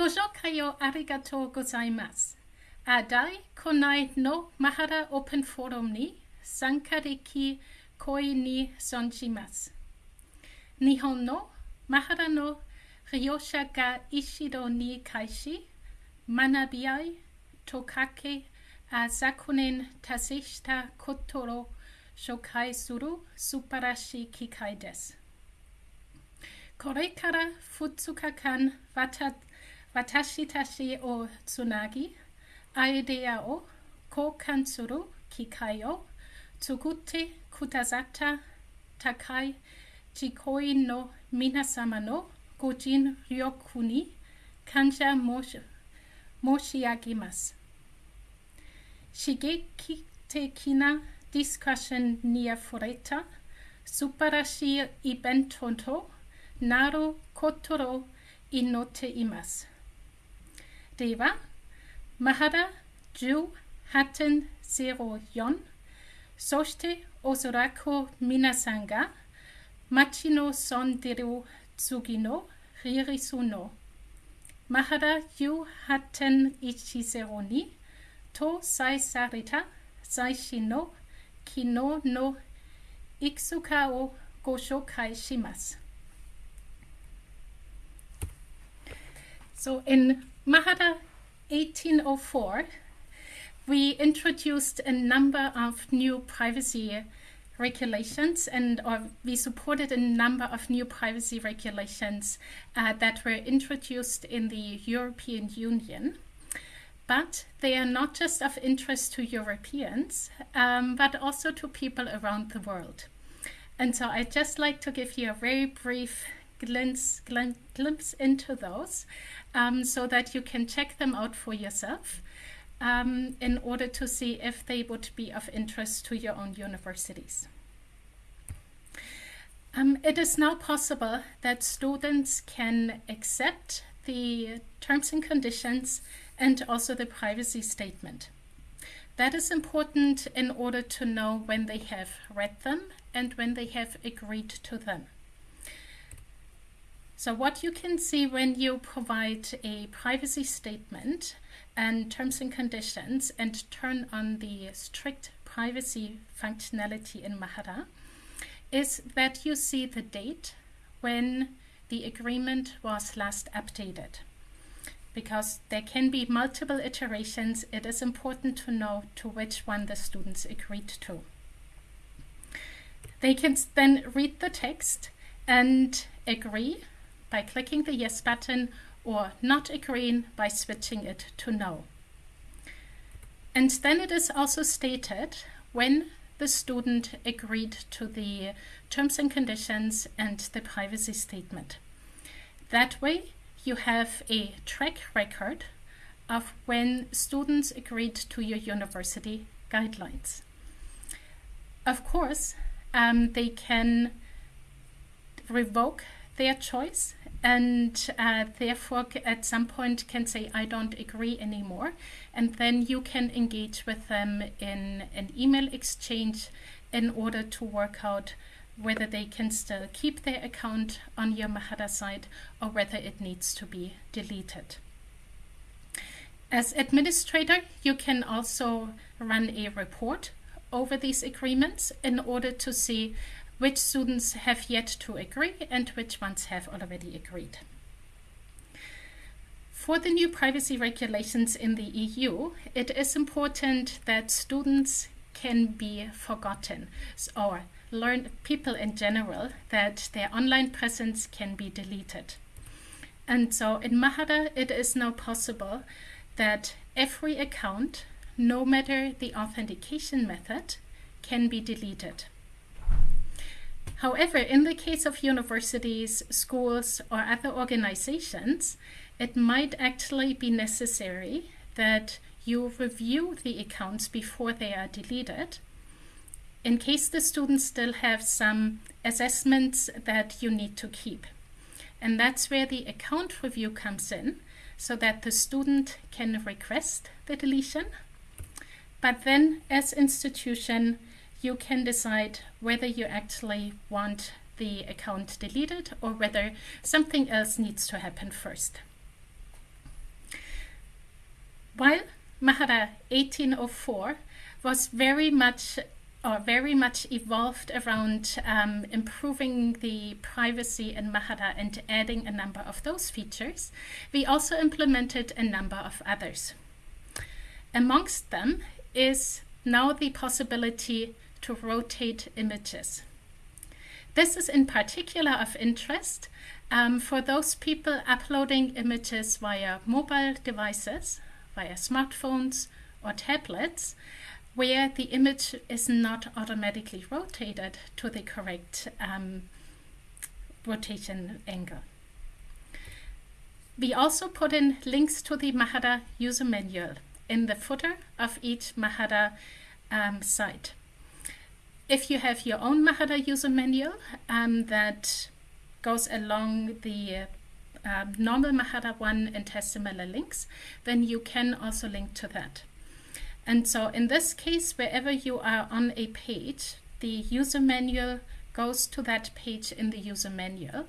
ご紹介をありがとうございます。あだい、こないのマハラオープンフォーラムに参加でき、声に存じます。日本のマハラの利用者が一度に開始、学び合い、とかけ、あ昨年達成したことを紹介する素晴らしい機会です。これから2日間わたっ私たちをつなぎ、アイデアを交換する機会を作ってくださった高い自己員の皆様のご尽力に感謝申し申し上げます。刺激的なディスカッションにあふれた素晴らしいイベントとなることを祈っています。ದೇವ ಮಹರ ಜೂ ಹಟನ್ ಸೆರೋ ಯೊನ್ ಸೋಶ್ತೆ ಒಸೊರಾಕೋ ಮಿನಸಂಗ ಮಚಿನೋ ಸೊಂದಿರು tsugiನೋ ರಿರಿಸುನೋ ಮಹರ ಯು ಹಟನ್ ಇಚಿಸೆರೋನಿ to sai sarita sai shino kino no Iksukao, Gosho, goshokai shimasu. So in Mahara 1804, we introduced a number of new privacy regulations and or we supported a number of new privacy regulations uh, that were introduced in the European Union. But they are not just of interest to Europeans, um, but also to people around the world. And so I'd just like to give you a very brief glimpse, glimpse into those um, so that you can check them out for yourself um, in order to see if they would be of interest to your own universities. Um, it is now possible that students can accept the terms and conditions and also the privacy statement. That is important in order to know when they have read them and when they have agreed to them. So what you can see when you provide a privacy statement and terms and conditions and turn on the strict privacy functionality in Mahara is that you see the date when the agreement was last updated. Because there can be multiple iterations, it is important to know to which one the students agreed to. They can then read the text and agree by clicking the Yes button or not agreeing by switching it to No. And then it is also stated when the student agreed to the terms and conditions and the privacy statement. That way you have a track record of when students agreed to your university guidelines. Of course, um, they can revoke their choice and uh, therefore at some point can say I don't agree anymore and then you can engage with them in an email exchange in order to work out whether they can still keep their account on your Mahara site or whether it needs to be deleted. As administrator, you can also run a report over these agreements in order to see which students have yet to agree and which ones have already agreed. For the new privacy regulations in the EU, it is important that students can be forgotten or learn people in general that their online presence can be deleted. And so in Mahara, it is now possible that every account, no matter the authentication method, can be deleted. However, in the case of universities, schools, or other organizations, it might actually be necessary that you review the accounts before they are deleted in case the students still have some assessments that you need to keep. And that's where the account review comes in so that the student can request the deletion. But then as institution, you can decide whether you actually want the account deleted or whether something else needs to happen first. While Mahara 1804 was very much or very much evolved around um, improving the privacy in Mahara and adding a number of those features, we also implemented a number of others. Amongst them is now the possibility to rotate images. This is in particular of interest um, for those people uploading images via mobile devices, via smartphones or tablets, where the image is not automatically rotated to the correct um, rotation angle. We also put in links to the Mahara user manual in the footer of each Mahara um, site. If you have your own Mahara user manual um, that goes along the uh, normal Mahara one and has similar links, then you can also link to that. And so in this case, wherever you are on a page, the user manual goes to that page in the user manual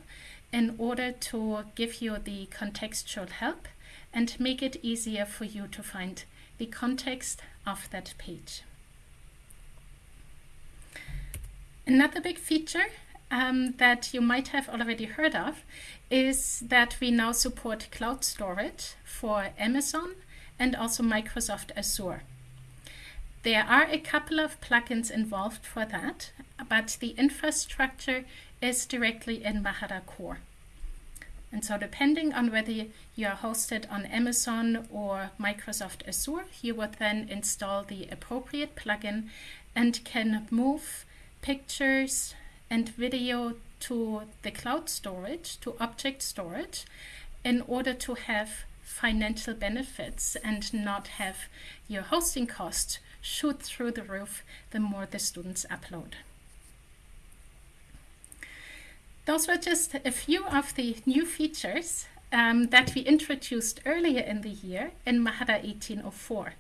in order to give you the contextual help and make it easier for you to find the context of that page. Another big feature um, that you might have already heard of is that we now support cloud storage for Amazon and also Microsoft Azure. There are a couple of plugins involved for that, but the infrastructure is directly in Mahara Core. And so depending on whether you are hosted on Amazon or Microsoft Azure, you would then install the appropriate plugin and can move pictures and video to the cloud storage, to object storage, in order to have financial benefits and not have your hosting cost shoot through the roof the more the students upload. Those were just a few of the new features um, that we introduced earlier in the year in Mahara 1804.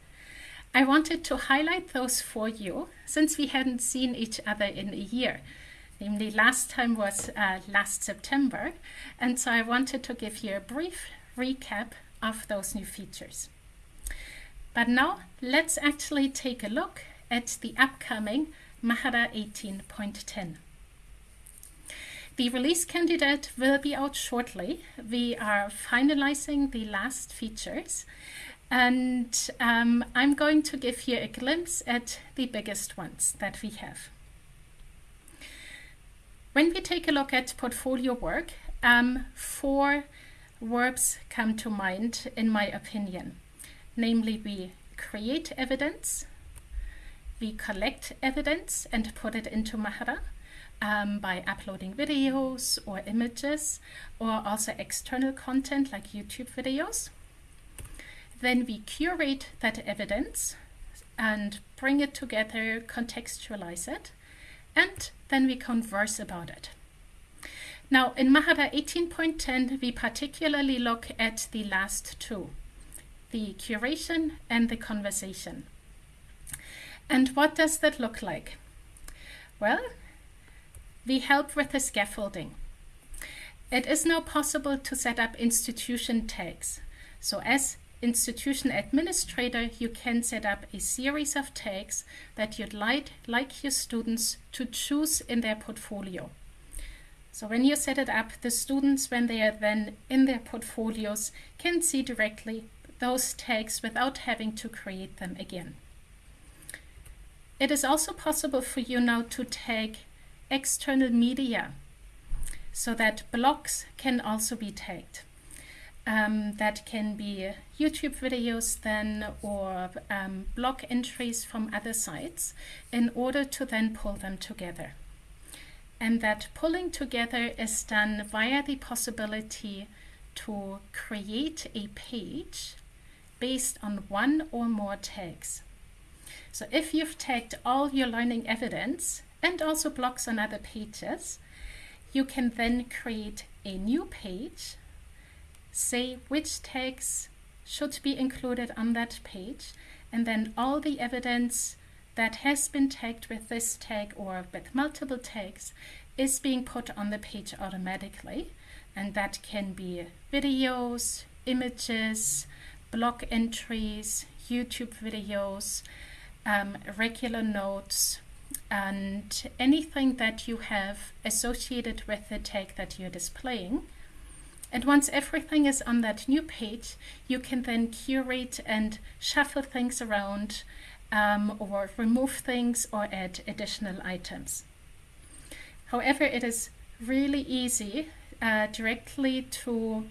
I wanted to highlight those for you since we hadn't seen each other in a year. Namely, last time was uh, last September, and so I wanted to give you a brief recap of those new features. But now let's actually take a look at the upcoming Mahara 18.10. The release candidate will be out shortly. We are finalizing the last features and um, I'm going to give you a glimpse at the biggest ones that we have. When we take a look at portfolio work, um, four verbs come to mind in my opinion. Namely, we create evidence, we collect evidence and put it into Mahara um, by uploading videos or images or also external content like YouTube videos. Then we curate that evidence and bring it together, contextualize it, and then we converse about it. Now in Mahara 18.10, we particularly look at the last two the curation and the conversation. And what does that look like? Well, we help with the scaffolding. It is now possible to set up institution tags. So as institution administrator, you can set up a series of tags that you'd like, like your students to choose in their portfolio. So when you set it up, the students, when they are then in their portfolios, can see directly those tags without having to create them again. It is also possible for you now to tag external media so that blogs can also be tagged. Um, that can be YouTube videos then or um, blog entries from other sites in order to then pull them together. And that pulling together is done via the possibility to create a page based on one or more tags. So if you've tagged all your learning evidence and also blogs on other pages, you can then create a new page, say which tags should be included on that page, and then all the evidence that has been tagged with this tag or with multiple tags is being put on the page automatically. And that can be videos, images, blog entries, YouTube videos, um, regular notes, and anything that you have associated with the tag that you're displaying. And once everything is on that new page, you can then curate and shuffle things around um, or remove things or add additional items. However, it is really easy uh, directly to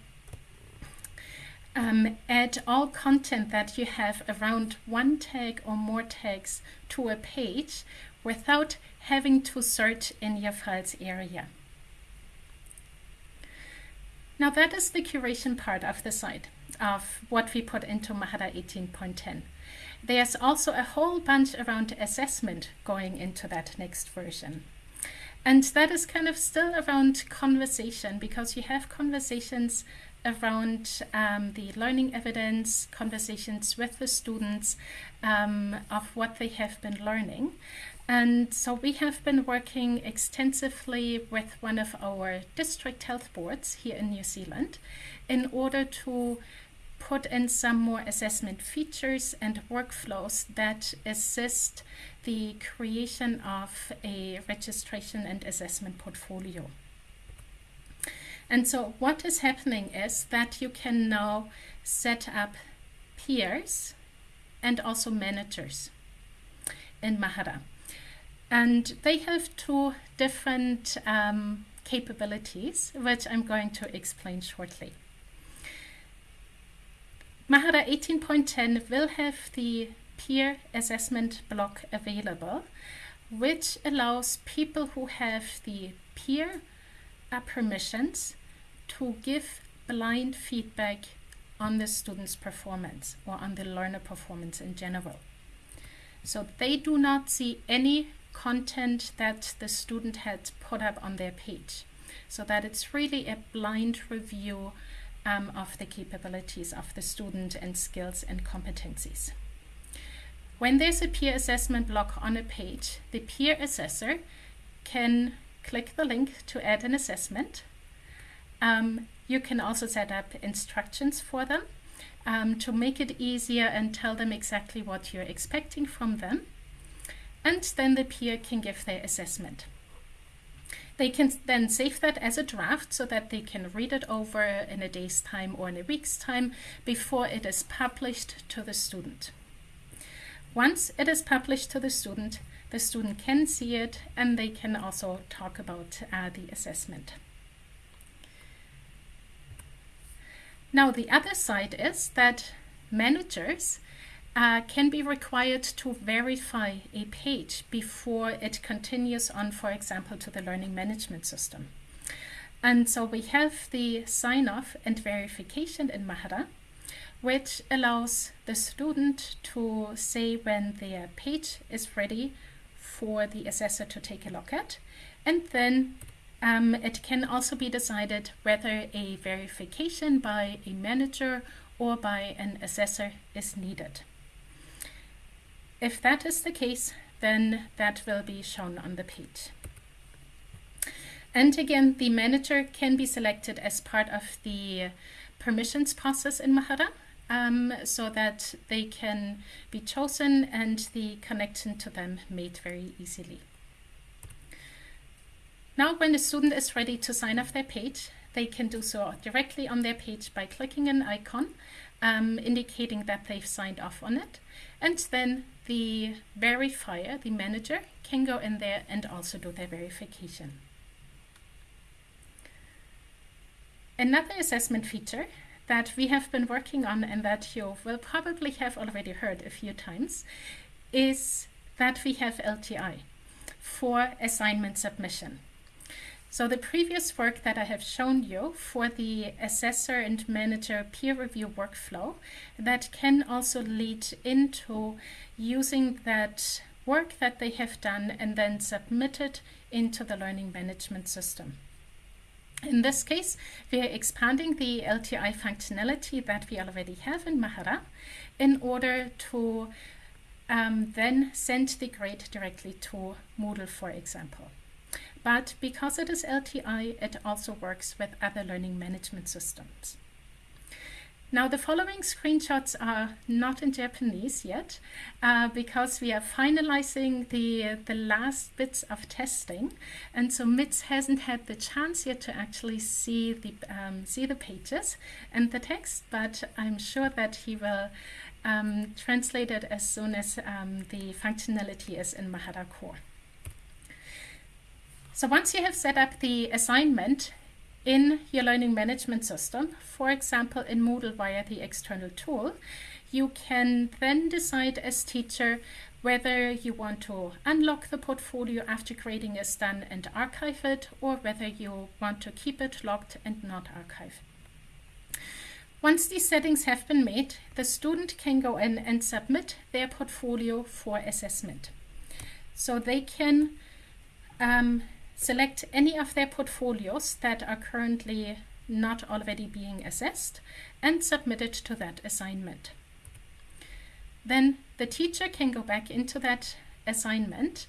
um, add all content that you have around one tag or more tags to a page without having to search in your files area. Now that is the curation part of the site of what we put into Mahara 18.10. There's also a whole bunch around assessment going into that next version. And that is kind of still around conversation because you have conversations around um, the learning evidence, conversations with the students um, of what they have been learning. And so we have been working extensively with one of our district health boards here in New Zealand in order to put in some more assessment features and workflows that assist the creation of a registration and assessment portfolio. And so what is happening is that you can now set up peers and also managers in Mahara. And they have two different um, capabilities, which I'm going to explain shortly. Mahara 18.10 will have the peer assessment block available, which allows people who have the peer uh, permissions to give blind feedback on the student's performance or on the learner performance in general. So they do not see any content that the student had put up on their page. So that it's really a blind review um, of the capabilities of the student and skills and competencies. When there's a peer assessment block on a page, the peer assessor can click the link to add an assessment. Um, you can also set up instructions for them um, to make it easier and tell them exactly what you're expecting from them and then the peer can give their assessment. They can then save that as a draft so that they can read it over in a day's time or in a week's time before it is published to the student. Once it is published to the student, the student can see it and they can also talk about uh, the assessment. Now the other side is that managers uh, can be required to verify a page before it continues on, for example, to the learning management system. And so we have the sign-off and verification in Mahara, which allows the student to say when their page is ready for the assessor to take a look at. And then um, it can also be decided whether a verification by a manager or by an assessor is needed. If that is the case, then that will be shown on the page. And again, the manager can be selected as part of the permissions process in Mahara um, so that they can be chosen and the connection to them made very easily. Now, when the student is ready to sign off their page, they can do so directly on their page by clicking an icon um, indicating that they've signed off on it. And then the verifier, the manager, can go in there and also do their verification. Another assessment feature that we have been working on and that you will probably have already heard a few times is that we have LTI for assignment submission. So the previous work that I have shown you for the assessor and manager peer review workflow that can also lead into using that work that they have done and then submit it into the learning management system. In this case, we are expanding the LTI functionality that we already have in Mahara in order to um, then send the grade directly to Moodle, for example. But because it is LTI, it also works with other learning management systems. Now the following screenshots are not in Japanese yet uh, because we are finalizing the, the last bits of testing and so MITS hasn't had the chance yet to actually see the, um, see the pages and the text but I'm sure that he will um, translate it as soon as um, the functionality is in Mahara Core. So once you have set up the assignment, in your learning management system, for example in Moodle via the external tool, you can then decide as teacher whether you want to unlock the portfolio after grading is done and archive it, or whether you want to keep it locked and not archive. Once these settings have been made, the student can go in and submit their portfolio for assessment. So they can um, select any of their portfolios that are currently not already being assessed and submit it to that assignment. Then the teacher can go back into that assignment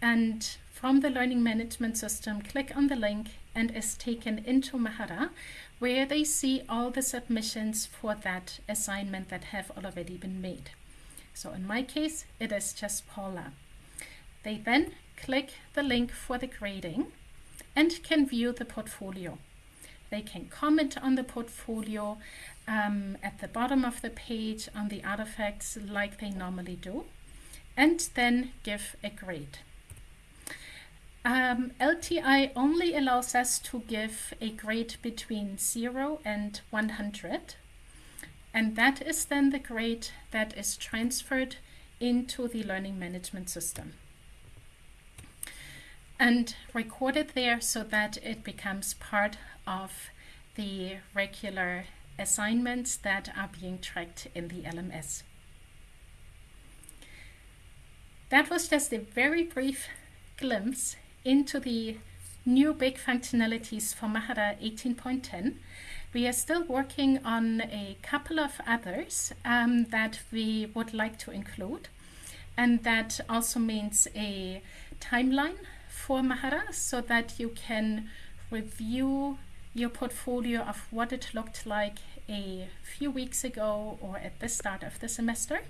and from the learning management system click on the link and is taken into Mahara where they see all the submissions for that assignment that have already been made. So in my case it is just Paula. They then click the link for the grading and can view the portfolio. They can comment on the portfolio um, at the bottom of the page on the artifacts like they normally do and then give a grade. Um, LTI only allows us to give a grade between 0 and 100 and that is then the grade that is transferred into the learning management system and record it there so that it becomes part of the regular assignments that are being tracked in the LMS. That was just a very brief glimpse into the new big functionalities for Mahara 18.10. We are still working on a couple of others um, that we would like to include. And that also means a timeline for Mahara so that you can review your portfolio of what it looked like a few weeks ago or at the start of the semester.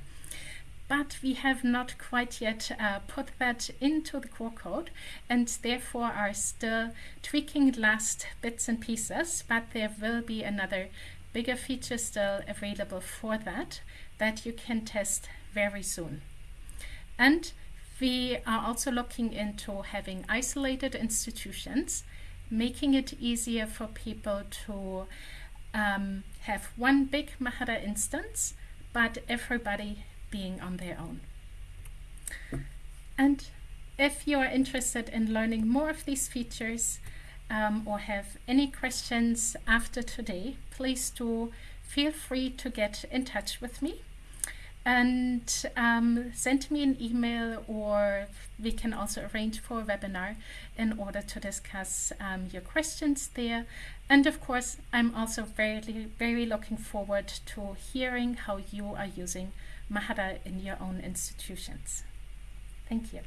But we have not quite yet uh, put that into the core code and therefore are still tweaking last bits and pieces, but there will be another bigger feature still available for that that you can test very soon. And we are also looking into having isolated institutions, making it easier for people to um, have one big Mahara instance, but everybody being on their own. And if you are interested in learning more of these features um, or have any questions after today, please do feel free to get in touch with me and um, send me an email or we can also arrange for a webinar in order to discuss um, your questions there. And of course, I'm also very, very looking forward to hearing how you are using Mahara in your own institutions. Thank you.